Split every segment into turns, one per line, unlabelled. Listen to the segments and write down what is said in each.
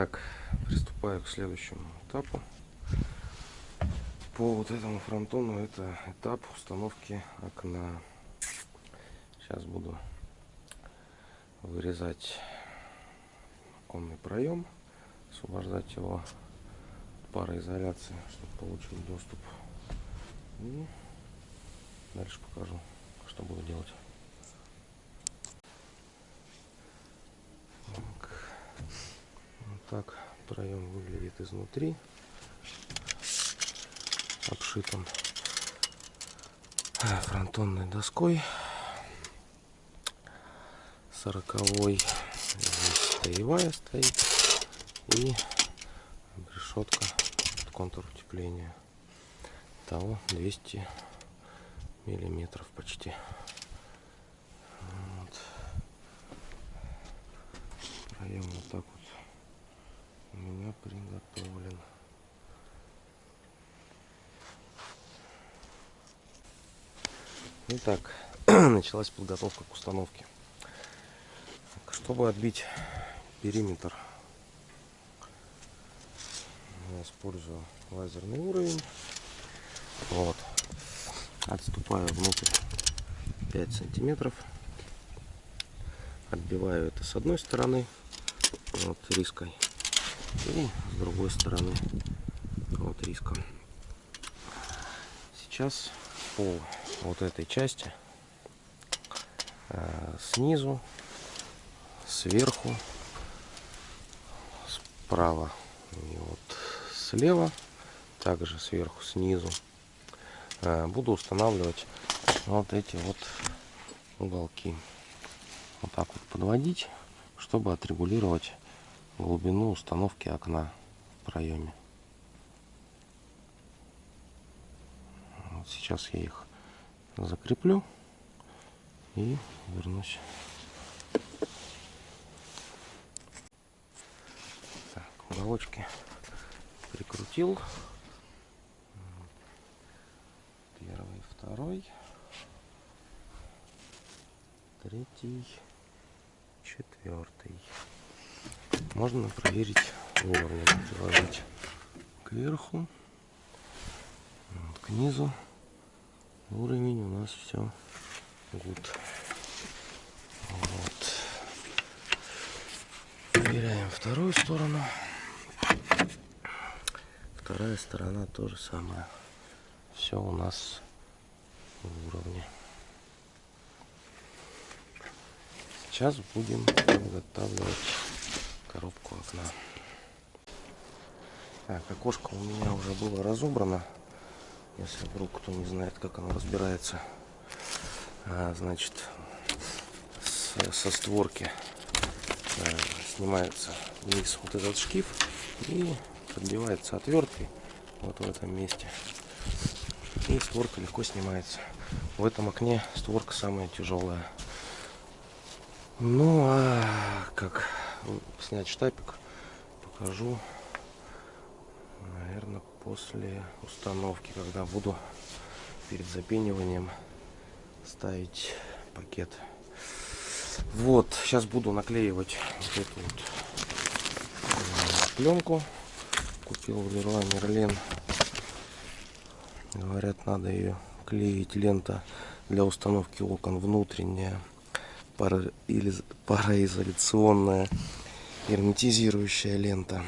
Итак, приступаю к следующему этапу. По вот этому фронтону это этап установки окна. Сейчас буду вырезать оконный проем, освобождать его от пароизоляции, чтобы получить доступ. И дальше покажу, что буду делать. Так, вот так проем выглядит изнутри, обшитым фронтонной доской. Сороковой. Здесь таевая стоит. И решетка под контур утепления. Того 200 миллиметров почти. Вот. проем вот так вот у меня приготовлен Итак, началась подготовка к установке. Чтобы отбить периметр, я использую лазерный уровень. Вот. Отступаю внутрь 5 сантиметров. Отбиваю это с одной стороны, вот риской, и с другой стороны, вот риском. Сейчас по вот этой части э, снизу сверху, справа и вот слева, также сверху, снизу. Э, буду устанавливать вот эти вот уголки. Вот так вот подводить, чтобы отрегулировать глубину установки окна в проеме. Вот сейчас я их закреплю и вернусь. уголочки прикрутил. Первый, второй, третий, четвертый. Можно проверить уровень, приложить кверху, вот, к низу. Уровень у нас все гуд. Вот. Проверяем вторую сторону вторая сторона то же самое. Все у нас в уровне. Сейчас будем подготавливать коробку окна. Так, окошко у меня уже было разобрано. Если вдруг кто не знает, как оно разбирается. А, значит, со створки а, снимается вниз вот этот шкив и подбивается отверткой вот в этом месте. И створка легко снимается. В этом окне створка самая тяжелая. Ну а как снять штапик, покажу, наверное, после установки, когда буду перед запениванием ставить пакет. Вот, сейчас буду наклеивать вот эту вот э, пленку купил в Леруа Мерлен. Говорят, надо ее клеить. Лента для установки окон внутренняя, пара... или пароизоляционная, герметизирующая лента.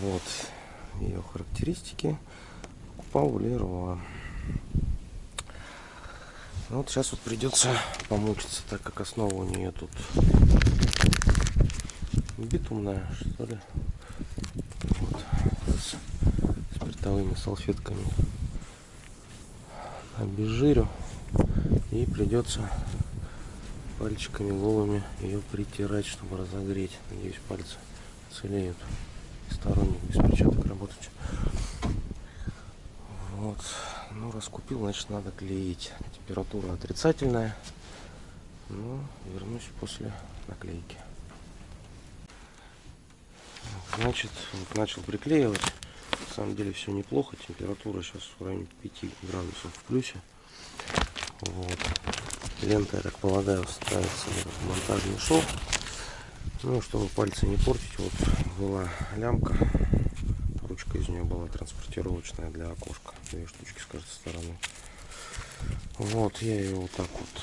Вот ее характеристики. В Леруа. Вот сейчас вот придется помучиться, так как основа у нее тут битумная, что ли спиртовыми салфетками обезжирю и придется пальчиками голыми ее притирать чтобы разогреть. Надеюсь пальцы целеют сторонних без перчаток работать вот. Ну раз купил значит надо клеить. Температура отрицательная. Ну вернусь после наклейки. Значит вот начал приклеивать. На самом деле все неплохо. Температура сейчас в районе 5 градусов в плюсе. Вот лента я так полагаю ставится в монтажный шов Ну, чтобы пальцы не портить, вот была лямка. Ручка из нее была транспортировочная для окошка. Две штучки с каждой стороны. Вот, я ее вот так вот,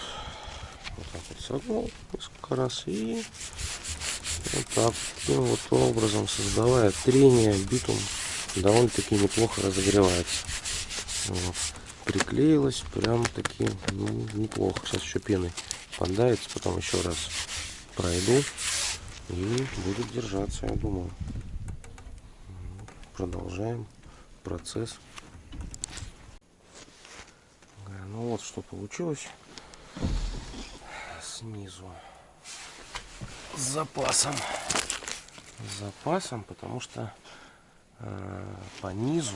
вот так вот согнул несколько раз и вот так таким вот образом создавая трение, битум довольно-таки неплохо разогревается. Вот. Приклеилась прям таки ну, неплохо. Сейчас еще пеной поддается, потом еще раз пройду и будет держаться, я думаю. Продолжаем процесс. Ну вот что получилось снизу с запасом с запасом потому что э, по низу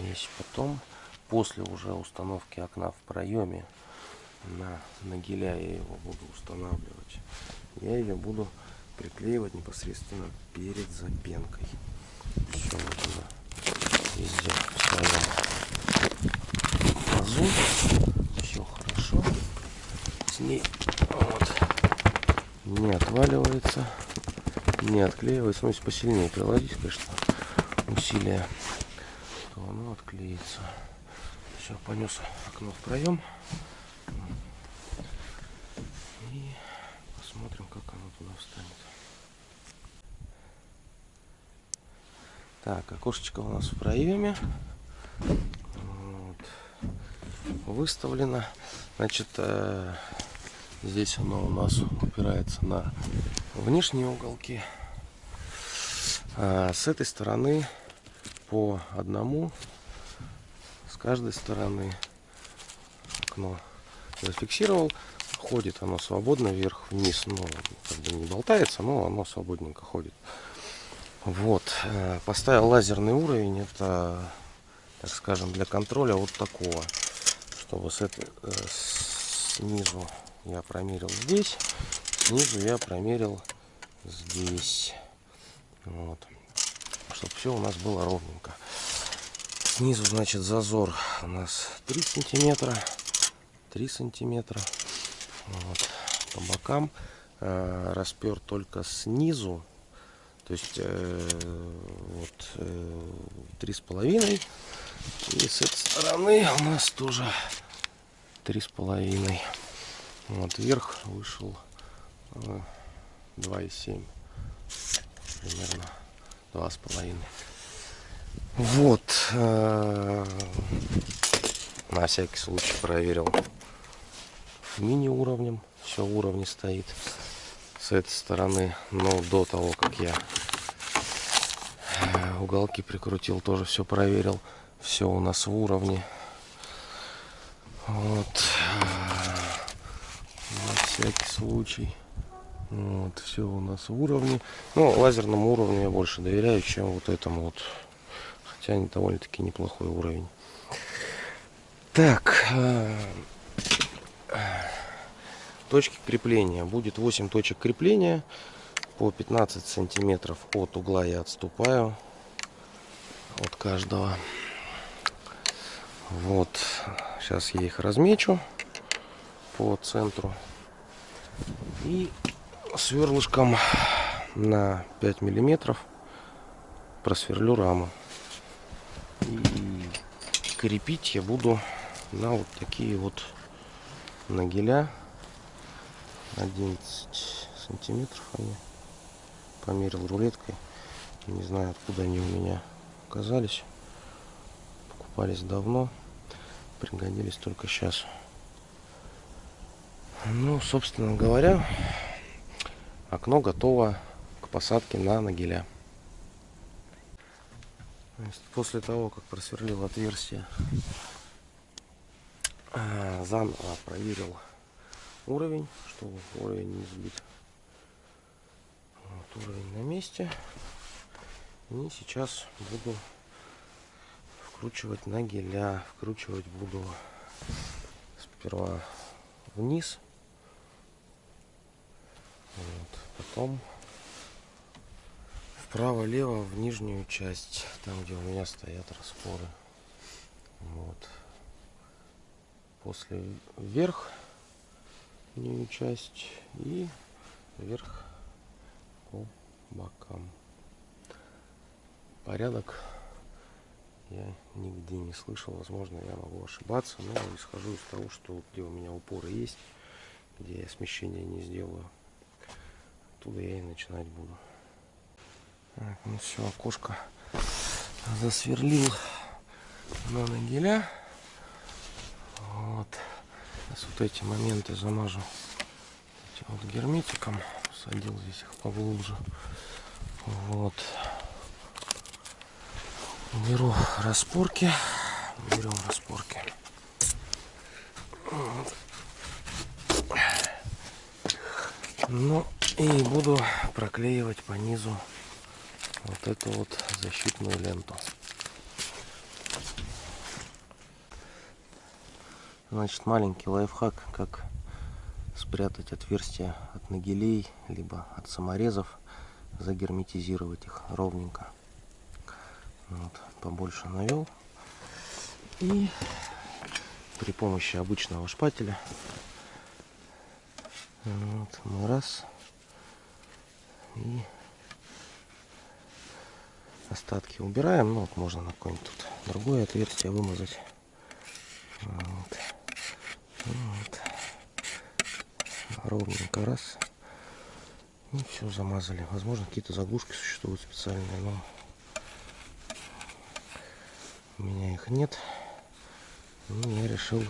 здесь потом после уже установки окна в проеме на нагиля я его буду устанавливать. Я ее буду приклеивать непосредственно перед запенкой. Все вот она везде в своем азу все хорошо. С ней вот не отваливается не отклеивается. Ну если посильнее приложить конечно усилия то оно отклеится. Все понес окно в проем и посмотрим как оно туда встанет. Так окошечко у нас в проеме вот. выставлено. Значит э, здесь оно у нас упирается на внешние уголки. А с этой стороны по одному с каждой стороны окно зафиксировал. Ходит оно свободно вверх вниз ну как бы не болтается но оно свободненько ходит. Вот э, поставил лазерный уровень это так скажем для контроля вот такого чтобы с этой э, снизу я промерил здесь снизу я промерил здесь. Вот чтобы все у нас было ровненько. Снизу, значит, зазор у нас 3 сантиметра. 3 сантиметра. Вот. По бокам э, распер только снизу. То есть э, вот э, с половиной. И с этой стороны у нас тоже три с половиной. Вот вверх вышел э, 2,7 примерно два с половиной. Вот. Э, на всякий случай проверил мини уровнем. Все уровни стоит с этой стороны. Но до того, как я э, уголки прикрутил, тоже все проверил. Все у нас в уровне. Вот. На всякий случай. Вот, все у нас в уровне. Ну, лазерному уровню я больше доверяю, чем вот этому вот. Хотя они довольно-таки неплохой уровень. Так. Э, точки крепления. Будет 8 точек крепления. По 15 сантиметров от угла я отступаю. От каждого. Вот. Сейчас я их размечу по центру. И сверлышком на 5 миллиметров просверлю раму. И крепить я буду на вот такие вот нагеля. 11 сантиметров они. Померил рулеткой. Не знаю откуда они у меня оказались. Покупались давно. Пригодились только сейчас. Ну собственно говоря окно готово к посадке на нагеля. После того, как просверлил отверстие, а, заново проверил уровень, чтобы уровень не сбит. Вот, уровень на месте. И сейчас буду вкручивать на геля. Вкручивать буду сперва вниз вот. Потом вправо-лево в нижнюю часть, там где у меня стоят распоры. Вот. После вверх нижнюю часть и вверх по бокам. Порядок я нигде не слышал. Возможно, я могу ошибаться, но исхожу из того, что где у меня упоры есть, где я смещение не сделаю, оттуда я и начинать буду. Так, ну все, окошко засверлил на нагеля. Вот. Сейчас вот эти моменты замажу этим вот герметиком. Садил здесь их поглубже. Вот. Беру распорки. Берем распорки. Вот. Ну и буду проклеивать по низу вот эту вот защитную ленту. Значит, маленький лайфхак, как спрятать отверстия от нагелей, либо от саморезов, загерметизировать их ровненько. Вот, побольше навел. И при помощи обычного шпателя вот, мы раз и остатки убираем. Ну, вот можно на какое-нибудь тут другое отверстие вымазать. Вот. Вот. Ровненько раз. И все замазали. Возможно, какие-то заглушки существуют специальные, но у меня их нет. И я решил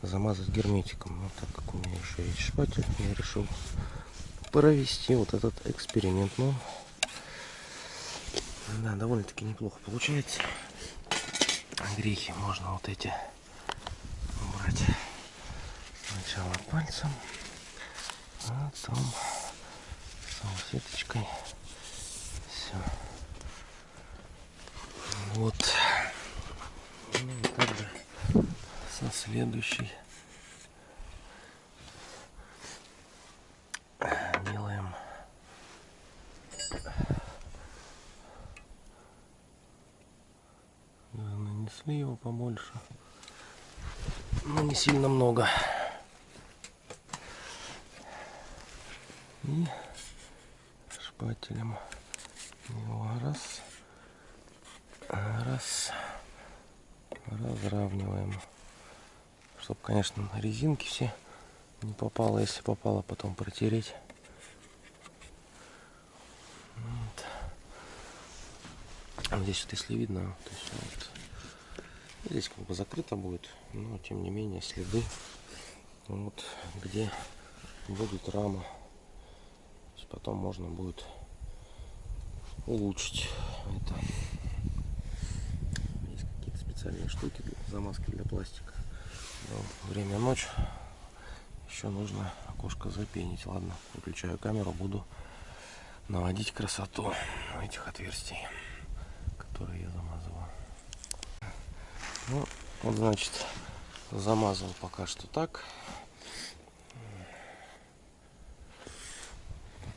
замазать герметиком. Но так как у меня еще есть шпатель, я решил провести вот этот эксперимент. Ну, да, довольно-таки неплохо получается. Грехи можно вот эти убрать сначала пальцем, а потом салфеточкой. Все. Вот. Ну, и также со следующей побольше. Но не сильно много. И шпателем. Его раз раз разравниваем. Чтобы конечно резинки все не попало. Если попало потом протереть. Вот. здесь вот если видно то есть вот, здесь как бы закрыто будет но тем не менее следы вот где будет рама потом можно будет улучшить это. Есть какие-то специальные штуки для замазки для пластика. Но время ночь. Еще нужно окошко запенить. Ладно, выключаю камеру, буду наводить красоту этих отверстий, которые я замазываю. Ну, вот значит, замазал пока что так.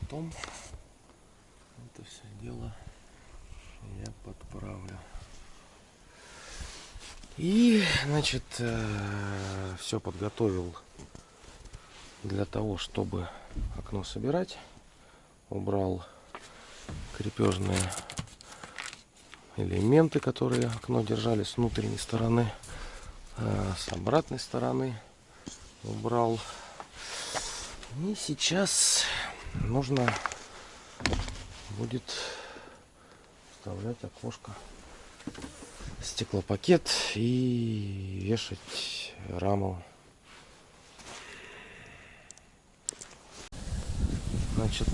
Потом это все дело я подправлю. И, значит, э, все подготовил для того, чтобы окно собирать. Убрал крепежные элементы, которые окно держали с внутренней стороны, с обратной стороны убрал. И сейчас нужно будет вставлять окошко стеклопакет и вешать раму значит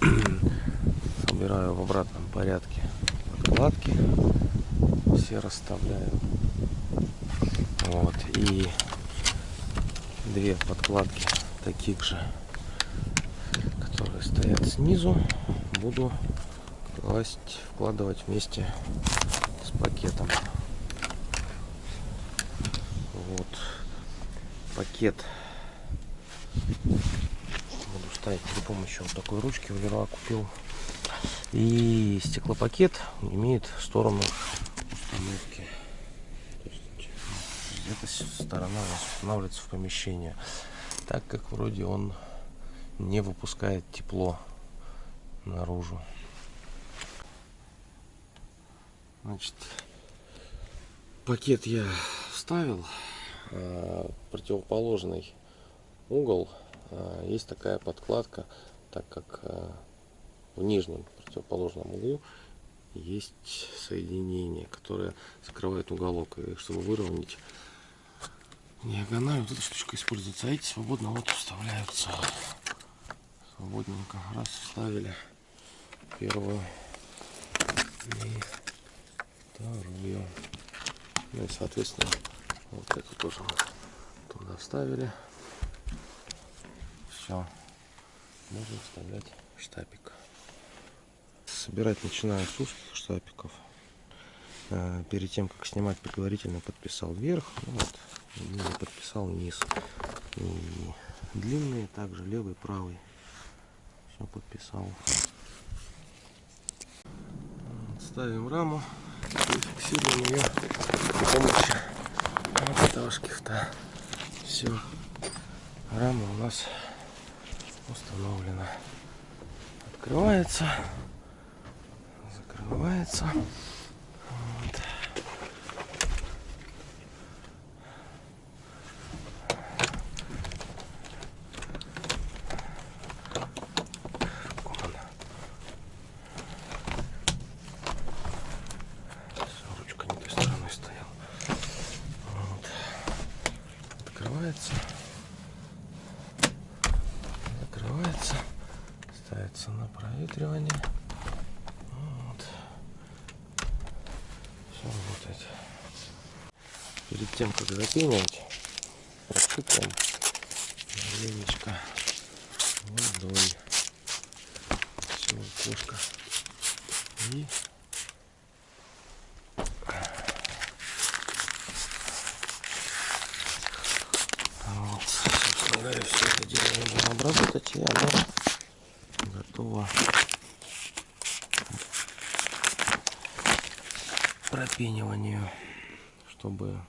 собираю в обратном порядке подкладки все расставляю вот и две подкладки таких же которые стоят снизу буду класть, вкладывать вместе с пакетом. Вот пакет буду ставить при помощи вот такой ручки в Леруа купил. И стеклопакет имеет сторону установки. Эта сторона у нас устанавливается в помещение, так как вроде он не выпускает тепло наружу. Значит, пакет я вставил, а, противоположный угол а, есть такая подкладка, так как а, в нижнем противоположном углу есть соединение, которое закрывает уголок. И чтобы выровнять диагональ, вот эта штучка используется. А эти свободно вот вставляются. Свободненько. Раз вставили первую и вторую. Ну и соответственно вот эту тоже мы туда вставили. Все. Можно вставлять штапик. Собирать начинаю с узких штапиков. Э, перед тем, как снимать, предварительно подписал вверх. Ну вот, и подписал низ. И длинные также, левый, правый. Все подписал. Ставим раму и фиксируем ее при помощи вот этого шкифта. Все. Рама у нас установлена. Открывается. Закрывается. Вот. Ручка не той стороной стояла. Вот. Открывается. Закрывается. Ставится на проветривание. Вот. Все работает. Тем, как запенивать, просыпаем маленечко водой. Все, окошко. И вот, все это дело нужно обработать, и оно готово пропениванию, чтобы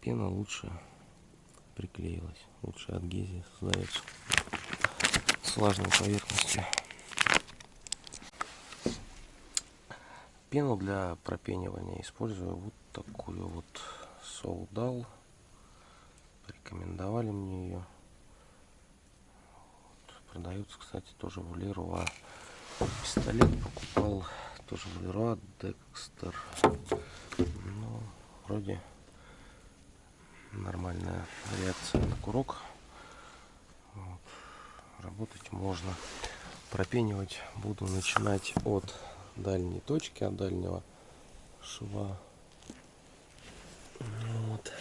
пена лучше приклеилась, лучше адгезия создается с влажной поверхностью. Пену для пропенивания использую вот такую вот Soldal. Рекомендовали мне ее. Вот, продается, кстати, тоже в Леруа. Пистолет покупал тоже в Леруа Декстер. Ну, вроде нормальная реакция на курок. Вот. Работать можно. Пропенивать буду начинать от дальней точки, от дальнего шва. Вот.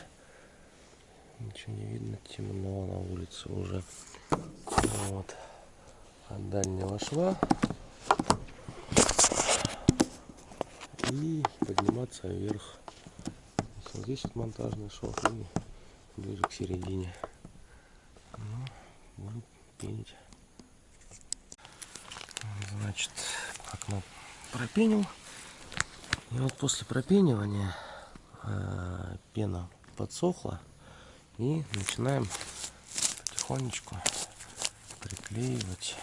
Ничего не видно, темно на улице уже. Вот. От дальнего шва. И подниматься вверх. Здесь вот монтажный шов и ближе к середине. Ну, буду пенить. Значит, окно пропенил. И вот после пропенивания э, пена подсохла. И начинаем потихонечку приклеивать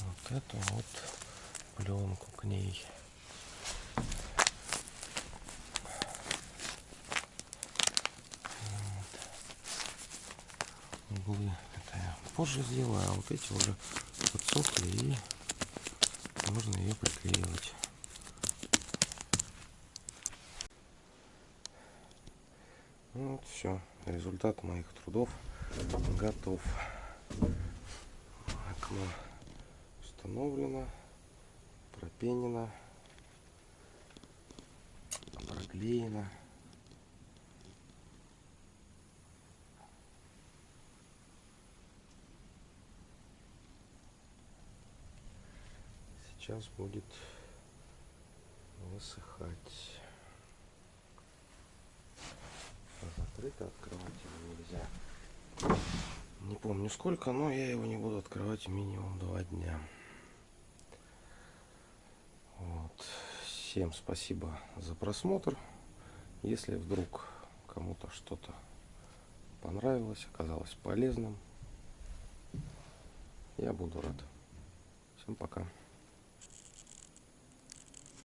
вот эту вот пленку к ней. Вот. Углы это я позже сделаю, а вот эти уже подсохли и можно ее приклеивать. Вот все, результат моих трудов готов. Окно установлено, пропенено, проклеено. Сейчас будет высыхать. Закрыто открывать его нельзя. Не помню сколько, но я его не буду открывать минимум два дня. Вот. Всем спасибо за просмотр. Если вдруг кому-то что-то понравилось, оказалось полезным, я буду рад. Всем пока.